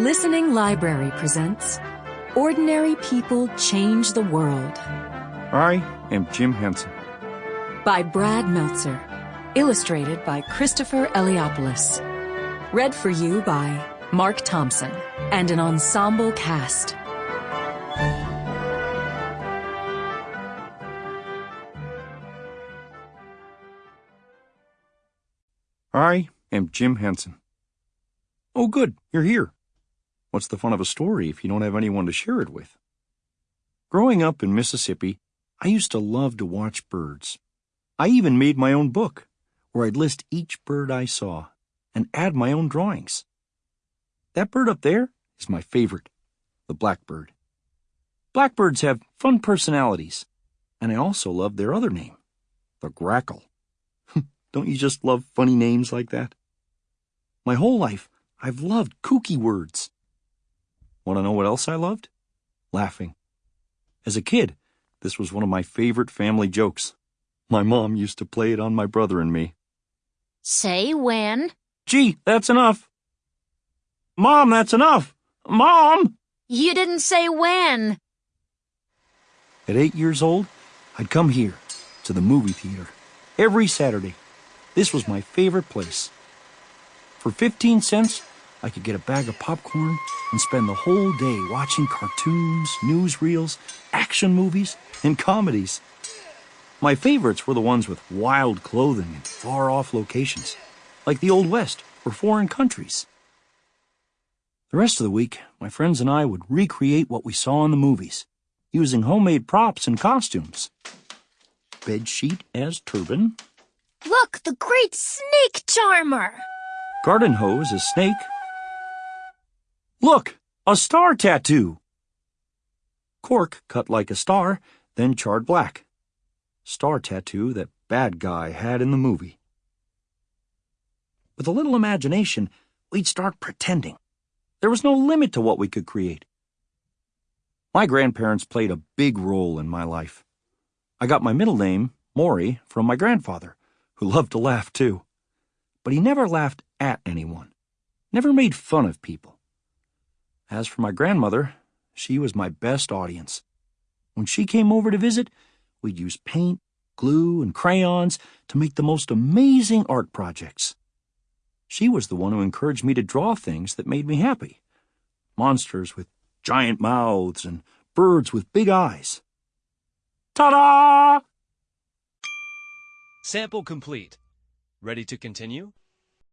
Listening Library presents Ordinary People Change the World I am Jim Henson. by Brad Meltzer. Illustrated by Christopher Eliopoulos. Read for you by Mark Thompson and an ensemble cast. I am Jim Henson. Oh, good, you're here. What's the fun of a story if you don't have anyone to share it with? Growing up in Mississippi, I used to love to watch birds. I even made my own book, where I'd list each bird I saw and add my own drawings. That bird up there is my favorite, the blackbird. Blackbirds have fun personalities, and I also love their other name, the grackle. Don't you just love funny names like that? My whole life, I've loved kooky words. Want to know what else I loved? Laughing. As a kid, this was one of my favorite family jokes. My mom used to play it on my brother and me. Say when. Gee, that's enough. Mom, that's enough. Mom! You didn't say when. At eight years old, I'd come here, to the movie theater, every Saturday. This was my favorite place. For 15 cents, I could get a bag of popcorn and spend the whole day watching cartoons, newsreels, action movies, and comedies. My favorites were the ones with wild clothing and far off locations, like the Old West or foreign countries. The rest of the week, my friends and I would recreate what we saw in the movies, using homemade props and costumes. Bed sheet as turban, Look, the great snake charmer. garden hose as snake. Look, a star tattoo. Cork cut like a star, then charred black. Star tattoo that bad guy had in the movie. With a little imagination, we'd start pretending. There was no limit to what we could create. My grandparents played a big role in my life. I got my middle name, Maury, from my grandfather, who loved to laugh too. But he never laughed at anyone, never made fun of people. As for my grandmother, she was my best audience. When she came over to visit, we'd use paint, glue, and crayons to make the most amazing art projects. She was the one who encouraged me to draw things that made me happy monsters with giant mouths and birds with big eyes. Ta da! Sample complete. Ready to continue?